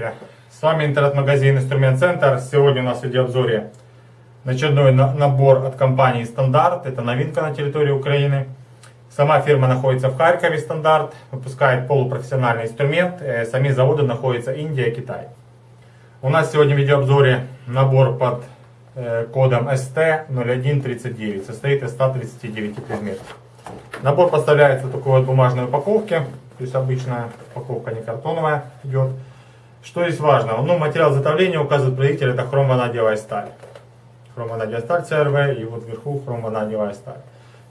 Здравствуйте, с вами интернет-магазин Инструмент Центр. Сегодня у нас в видеообзоре очередной набор от компании Стандарт. Это новинка на территории Украины. Сама фирма находится в Харькове, Стандарт, выпускает полупрофессиональный инструмент. Э, сами заводы находятся Индия, Китай. У нас сегодня в видеообзоре набор под э, кодом ST0139, состоит из 139 предметов. Набор поставляется в такой вот бумажной упаковке, то есть обычная упаковка не картоновая идет. Что здесь важно? Ну, материал изготовления указывает производитель, это хромванадиевая сталь. Хромванадиевая сталь CRV и вот вверху хромванадиевая сталь.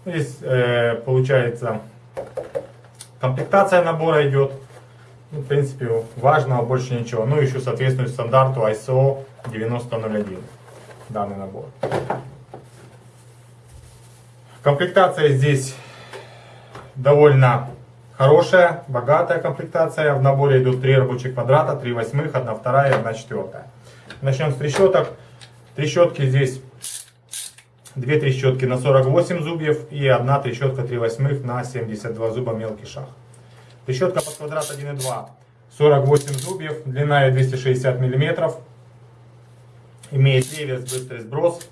Ну, здесь э, получается комплектация набора идет. Ну, в принципе, важного больше ничего. Ну, еще соответствует стандарту ISO 9001 данный набор. Комплектация здесь довольно хорошая, богатая комплектация. В наборе идут 3 рабочих квадрата, 3 восьмых, 1 вторая и 1 четвертая. Начнем с трещоток. Трещотки здесь 2 трещотки на 48 зубьев и 1 трещотка 3 восьмых на 72 зуба мелкий шаг. Трещотка под квадрат 1,2 48 зубьев, длина ее 260 мм. Имеет реверс, быстрый сброс.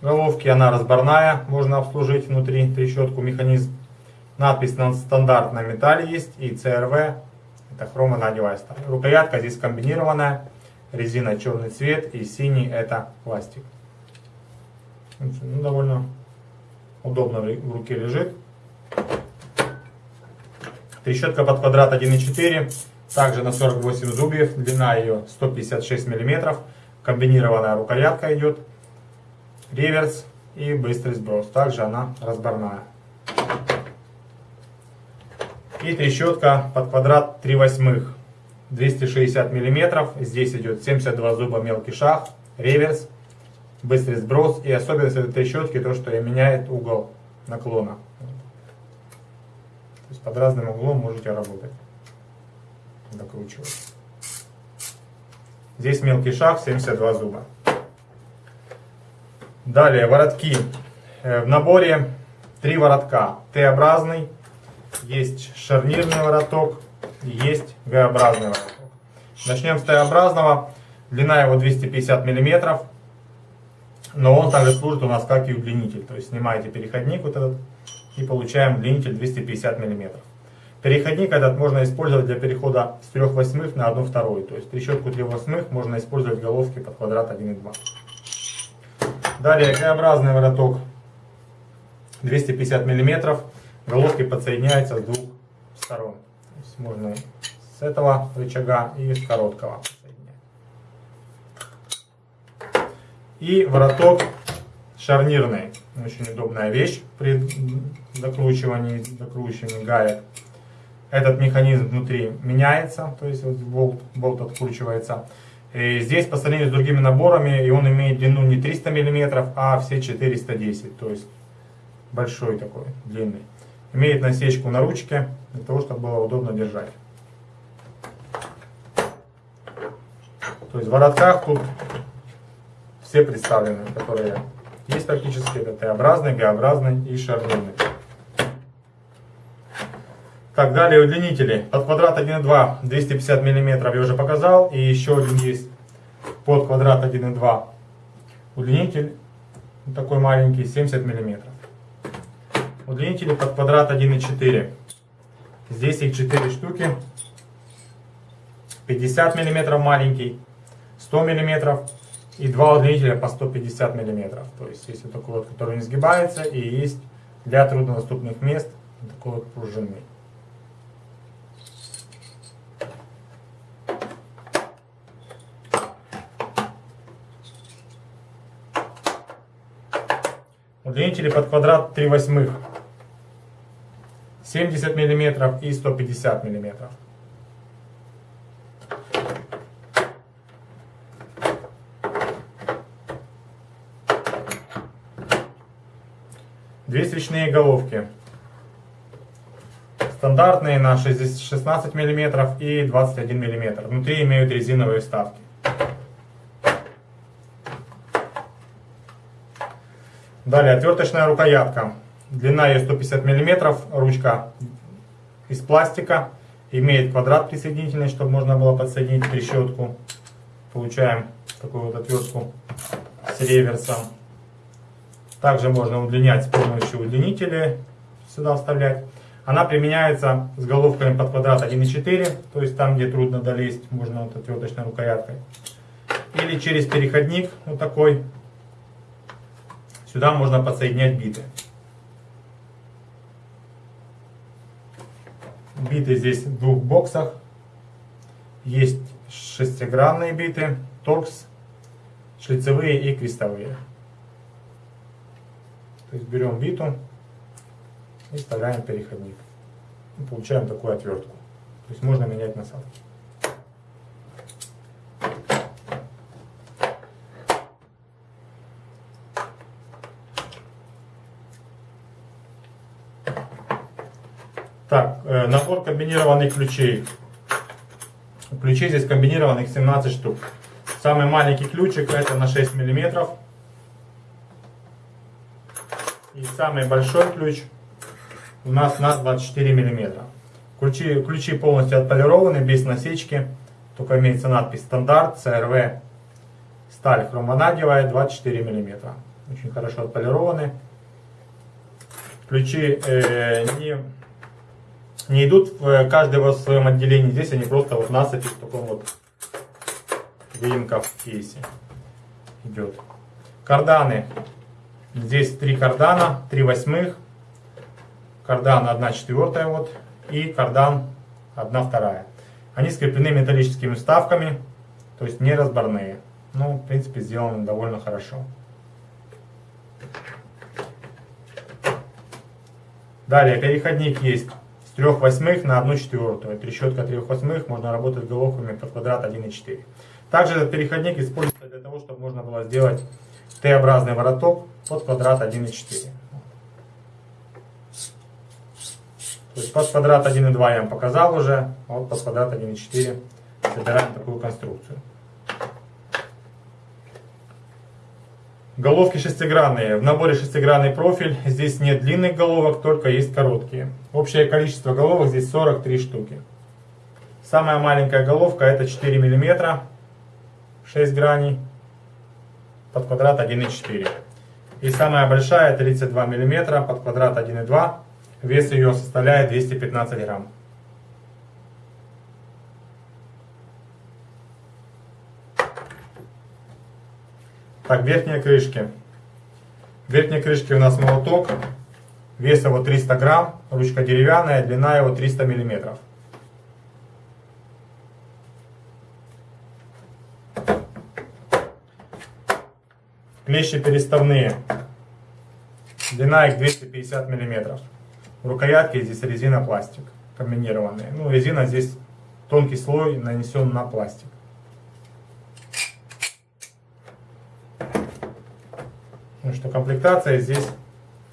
Головки она разборная, можно обслужить внутри трещотку механизм. Надпись на стандартном металле есть и CRV, это хромонадевая сталь. Рукоятка здесь комбинированная, резина черный цвет и синий это пластик. Ну, довольно удобно в руке лежит. Трещотка под квадрат 1,4, также на 48 зубьев, длина ее 156 мм, комбинированная рукоятка идет, реверс и быстрый сброс, также она разборная. И трещотка под квадрат 3 восьмых. 260 миллиметров. Здесь идет 72 зуба мелкий шаг, реверс, быстрый сброс. И особенность этой трещотки то, что меняет угол наклона. То есть под разным углом можете работать. Докручивать. Здесь мелкий шаг, 72 зуба. Далее воротки. Э, в наборе три воротка. Т-образный, есть шарнирный вороток, есть Г-образный вороток. Начнем с Т-образного. Длина его 250 мм, но он также служит у нас как и удлинитель. То есть снимаете переходник вот этот и получаем удлинитель 250 мм. Переходник этот можно использовать для перехода с 3 восьмых на 1 вторую. То есть трещотку 3 восьмых можно использовать головки под квадрат 1,2. Далее Г-образный вороток 250 мм головки подсоединяются с двух сторон. То есть можно с этого рычага и с короткого И вороток шарнирный. Очень удобная вещь при докручивании, докручивании гаек. Этот механизм внутри меняется, то есть вот болт, болт откручивается. И здесь по сравнению с другими наборами, и он имеет длину не 300 мм, а все 410, то есть большой такой, длинный. Имеет насечку на ручке, для того, чтобы было удобно держать. То есть в воротках тут все представлены, которые есть практически. Это Т-образный, Г-образный и шарнирный. Так, далее удлинители. Под квадрат 1,2 250 мм я уже показал. И еще один есть под квадрат 1,2 удлинитель. Такой маленький, 70 мм. Удлинители под квадрат 1,4. Здесь их 4 штуки. 50 мм маленький, 100 мм и два удлинителя по 150 мм. То есть есть вот такой вот, который не сгибается, и есть для труднодоступных мест такой вот пружинный. Удлинители под квадрат 3 восьмых. 70 мм и 150 мм. Две свечные головки. Стандартные на 16 мм и 21 мм. Внутри имеют резиновые вставки. Далее отверточная рукоятка. Длина ее 150 мм, ручка из пластика. Имеет квадрат присоединительный, чтобы можно было подсоединить трещотку. Получаем такую вот отвертку с реверсом. Также можно удлинять с помощью удлинителя, сюда вставлять. Она применяется с головками под квадрат 1,4, то есть там, где трудно долезть, можно вот отверточной рукояткой. Или через переходник, вот такой. Сюда можно подсоединять биты. Биты здесь в двух боксах. Есть шестигранные биты, торкс, шлицевые и крестовые. То есть берем биту и вставляем переходник. И получаем такую отвертку. То есть можно менять насадки. Так, э, набор комбинированных ключей. Ключей здесь комбинированных 17 штук. Самый маленький ключик это на 6 миллиметров. И самый большой ключ у нас на 24 миллиметра. Ключи, ключи полностью отполированы, без насечки. Только имеется надпись стандарт, CRV, сталь хромванадевая 24 миллиметра. Очень хорошо отполированы. Ключи э, не, не идут в каждый в своем отделении. Здесь они просто вот насыпи в таком вот выемка кейсе идет. Карданы Здесь три кардана, три восьмых, кардан 1 четвертая вот и кардан 1 вторая. Они скреплены металлическими вставками, то есть не разборные. Ну, в принципе, сделаны довольно хорошо. Далее, переходник есть с 3 восьмых на 1 четвертую. Трещотка 3 восьмых, можно работать головками под квадрат 1,4. Также этот переходник используется для того, чтобы можно было сделать Т-образный вороток под квадрат 1,4. То есть под квадрат 1,2 я вам показал уже, а вот под квадрат 1,4 собираем такую конструкцию. Головки шестигранные. В наборе шестигранный профиль. Здесь нет длинных головок, только есть короткие. Общее количество головок здесь 43 штуки. Самая маленькая головка это 4 мм, 6 граней под квадрат 1,4. И самая большая 32 мм под квадрат 1,2. Вес ее составляет 215 грамм. Так, верхние крышки. В верхней крышке у нас молоток. Вес его 300 грамм. Ручка деревянная, длина его 300 миллиметров. Клещи переставные. Длина их 250 мм. Рукоятки здесь резина пластик комбинированные. Ну, резина здесь тонкий слой нанесен на пластик. Ну что, комплектация здесь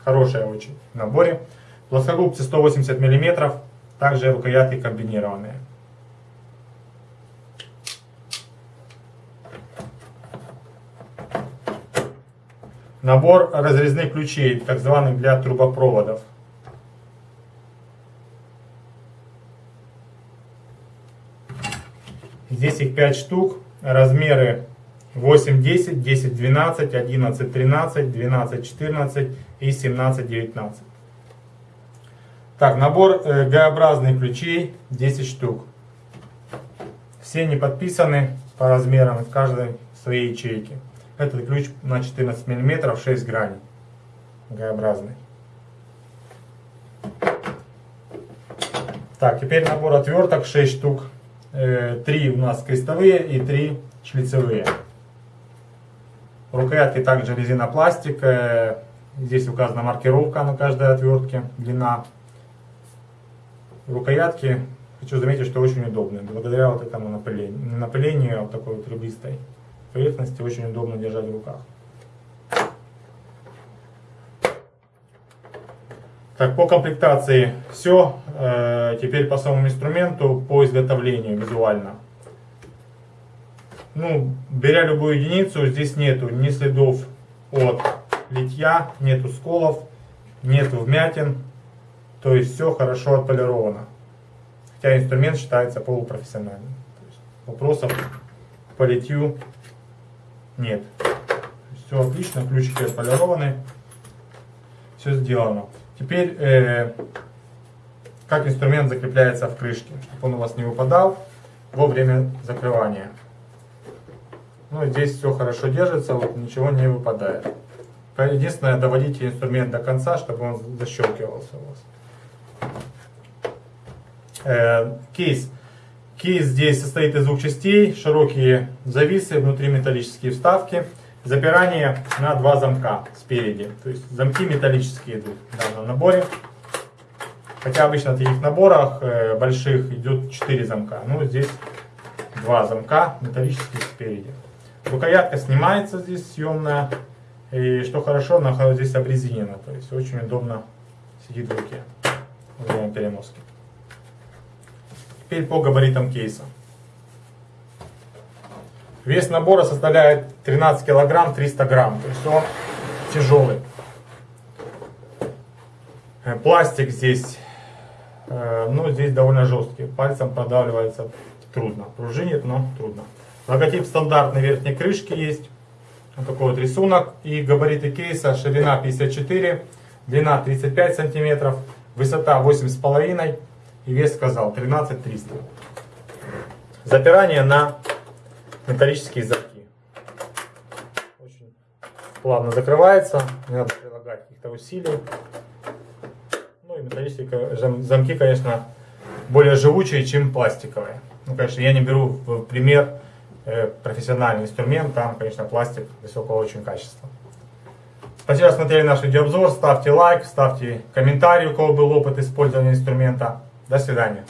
хорошая очень в наборе. Плоскогубцы 180 мм, также рукоятки комбинированные. Набор разрезных ключей, так званых для трубопроводов. Здесь их 5 штук. Размеры 8, 10, 10, 12, 11, 13, 12, 14 и 17, 19. Так, набор э, Г-образных ключей 10 штук. Все не подписаны по размерам, в каждой своей ячейке. Этот ключ на 14 мм, 6 граней, Г-образный. Так, теперь набор отверток 6 штук. 3 э, у нас крестовые и 3 шлицевые. Рукоятки также резинопластик. Здесь указана маркировка на каждой отвертке, длина. Рукоятки, хочу заметить, что очень удобные. Благодаря вот этому напылению, напылению вот такой вот ребристой поверхности очень удобно держать в руках. Так, по комплектации все. Э, теперь по самому инструменту, по изготовлению визуально. Ну, беря любую единицу, здесь нету ни следов от литья, нету сколов, нету вмятин. То есть все хорошо отполировано. хотя инструмент считается полупрофессиональным. Вопросов по литью нет. Все отлично, ключики отполированы, все сделано. Теперь, э, как инструмент закрепляется в крышке, чтобы он у вас не выпадал во время закрывания. Ну, здесь все хорошо держится, вот ничего не выпадает. Единственное, доводите инструмент до конца, чтобы он защелкивался у вас. Э, кейс. Кейс здесь состоит из двух частей. Широкие зависы, внутри металлические вставки. Запирание на два замка спереди. То есть замки металлические идут в данном наборе. Хотя обычно в таких наборах э, больших идет 4 замка. Ну, здесь два замка металлических спереди. Рукоятка снимается здесь съемная. И что хорошо, она здесь обрезинена. То есть очень удобно сидит в руке во время переноски. Теперь по габаритам кейса. Вес набора составляет 13 килограмм 300 грамм. То есть он тяжелый. Э, пластик здесь, э, ну здесь довольно жесткий. Пальцем продавливается трудно. Пружинит, но трудно. Логотип стандартной верхней крышки есть. Вот такой вот рисунок. И габариты кейса. Ширина 54, длина 35 сантиметров, высота 8,5 и вес сказал 13 300. Запирание на металлические замки. Очень плавно закрывается. Не надо прилагать каких-то усилий. Ну и металлические замки, конечно, более живучие, чем пластиковые. Ну, конечно, я не беру в пример профессиональный инструмент, там, конечно, пластик высокого очень качества. Спасибо, что смотрели наш видеообзор. Ставьте лайк, ставьте комментарий, у кого был опыт использования инструмента. До свидания.